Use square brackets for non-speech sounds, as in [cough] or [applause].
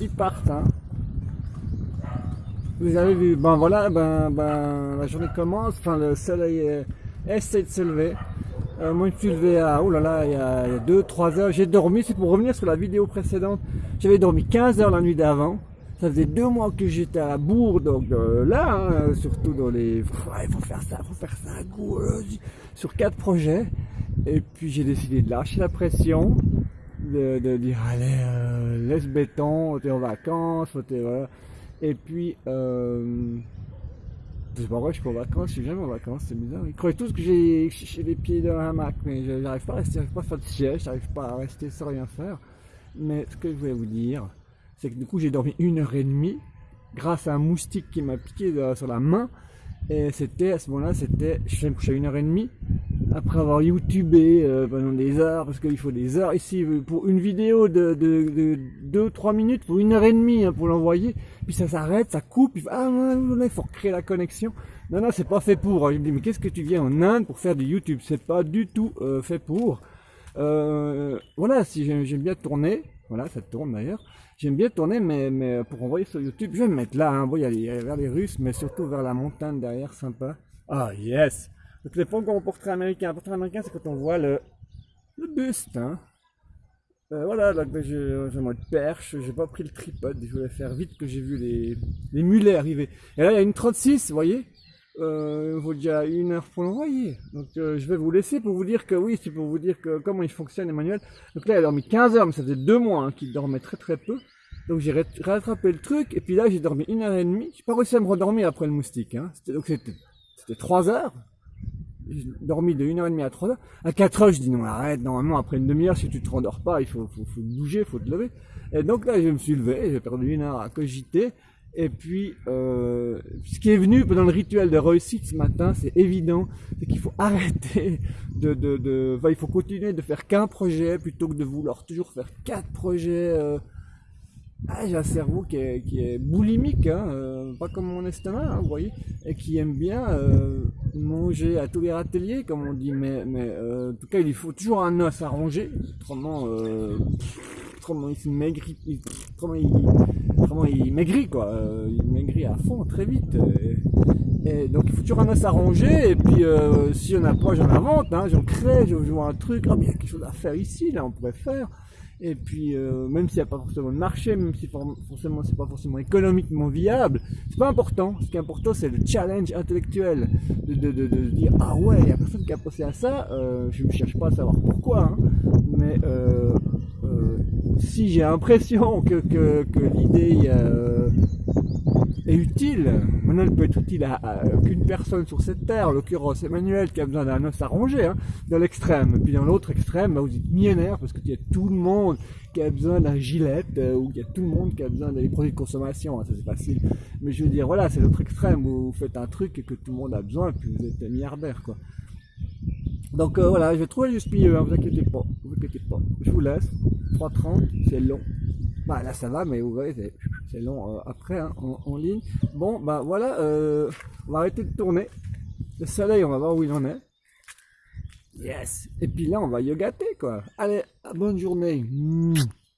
Ils partent, hein. Vous avez vu, ben voilà, ben, ben la journée commence, enfin le soleil essaie de se lever. Euh, moi je me suis levé à, oh là là, il y a 2-3 heures, j'ai dormi, c'est pour revenir sur la vidéo précédente, j'avais dormi 15 heures la nuit d'avant, ça faisait deux mois que j'étais à la bourre, donc euh, là, hein, surtout dans les, il faut faire ça, faut faire ça, euh, sur quatre projets, et puis j'ai décidé de lâcher la pression, de, dire allez, laisse béton, t'es en vacances, voilà. Et puis, euh, sais pas pourquoi je suis en vacances, je suis jamais en vacances, c'est bizarre. Ils croient tous que j'ai les pieds dans un hamac, mais j'arrive pas à rester, j'arrive pas à faire de siège, j'arrive pas à rester sans rien faire. Mais ce que je voulais vous dire, c'est que du coup j'ai dormi une heure et demie grâce à un moustique qui m'a piqué sur la main. Et c'était à ce moment-là, c'était, je me coucher à une heure et demie après avoir youtubé euh, pendant des heures, parce qu'il faut des heures ici, pour une vidéo de 2-3 minutes, pour une heure et demie hein, pour l'envoyer, puis ça s'arrête, ça coupe, ah, il faut créer la connexion. Non, non, c'est pas fait pour. Je me dis, mais qu'est-ce que tu viens en Inde pour faire du YouTube? C'est pas du tout euh, fait pour. Euh, voilà, si j'aime bien tourner, voilà, ça tourne d'ailleurs. J'aime bien tourner, mais, mais pour envoyer sur YouTube, je vais me mettre là, hein. bon, vers les Russes, mais surtout vers la montagne derrière, sympa. Ah, yes donc les fonds comme portrait américain. Un portrait américain, c'est quand on voit le, le buste. Hein. Euh, voilà, donc ben, j'ai mode perche, j'ai pas pris le tripode, je voulais faire vite que j'ai vu les, les mulets arriver. Et là, il y a une 36, vous voyez? Euh, Il vaut déjà une heure pour l'envoyer. Donc euh, je vais vous laisser pour vous dire que oui, c'est pour vous dire que comment il fonctionne Emmanuel. Donc là, il a dormi 15 heures, mais ça faisait deux mois hein, qu'il dormait très très peu. Donc j'ai rattrapé le truc, et puis là j'ai dormi une heure et demie. J'ai pas réussi à me redormir après le moustique. Hein. Donc c'était 3 heures j'ai dormi de 1h30 à 3h. À 4h, je dis non, arrête, normalement, après une demi-heure, si tu te rendors pas, il faut, faut, faut bouger, faut te lever. Et donc là, je me suis levé, j'ai perdu une heure à cogiter. Et puis, euh, ce qui est venu pendant le rituel de réussite ce matin, c'est évident, c'est qu'il faut [laughs] arrêter de, de, de il faut continuer de faire qu'un projet plutôt que de vouloir toujours faire quatre projets. Euh, ah, j'ai un cerveau qui est, qui est boulimique, hein, euh, pas comme mon estomac, hein, vous voyez, et qui aime bien manger à tous les râteliers, comme on dit, mais, mais en tout cas, il faut toujours un os à ronger, autrement, il maigrit, autrement il, il maigrit, quoi, il maigrit à fond très vite. Et, donc, il faut toujours un ronger, et puis si y en a pas, j'en invente, hein, j'en crée, je vois un truc, ah, il y a quelque chose à faire ici, là, on pourrait faire. Et puis, euh, même s'il n'y a pas forcément de marché, même si forcément c'est pas forcément économiquement viable, c'est pas important. Ce qui est important, c'est le challenge intellectuel de, de, de, de dire ah ouais, il y a personne qui a pensé à ça. Euh, je ne cherche pas à savoir pourquoi, hein, mais euh, euh si j'ai l'impression que, l'idée euh, est utile. Maintenant, elle peut être utile à, qu'une personne sur cette terre, en l'occurrence Emmanuel, qui a besoin d'un os à ronger, hein, dans l'extrême. Puis dans l'autre extrême, bah, vous êtes millénaire, parce qu'il y a tout le monde qui a besoin d'un gilet, euh, ou il y a tout le monde qui a besoin des produits de consommation, ça c'est facile. Mais je veux dire, voilà, c'est l'autre extrême, où vous faites un truc et que tout le monde a besoin, puis vous êtes milliardaire, quoi. Donc euh, voilà, je vais trouver juste milieu, hein, vous inquiétez pas, vous inquiétez pas. Je vous laisse, 3.30, c'est long. Bah là ça va, mais vous voyez, c'est long euh, après hein, en, ligne. Bon, bah voilà, euh, on va arrêter de tourner. Le soleil, on va voir où il en est. Yes Et puis là, on va yogater, quoi. Allez, bonne journée.